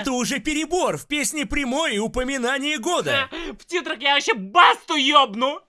Это уже перебор. В песне прямое упоминание года. В титрах я вообще басту ёбну!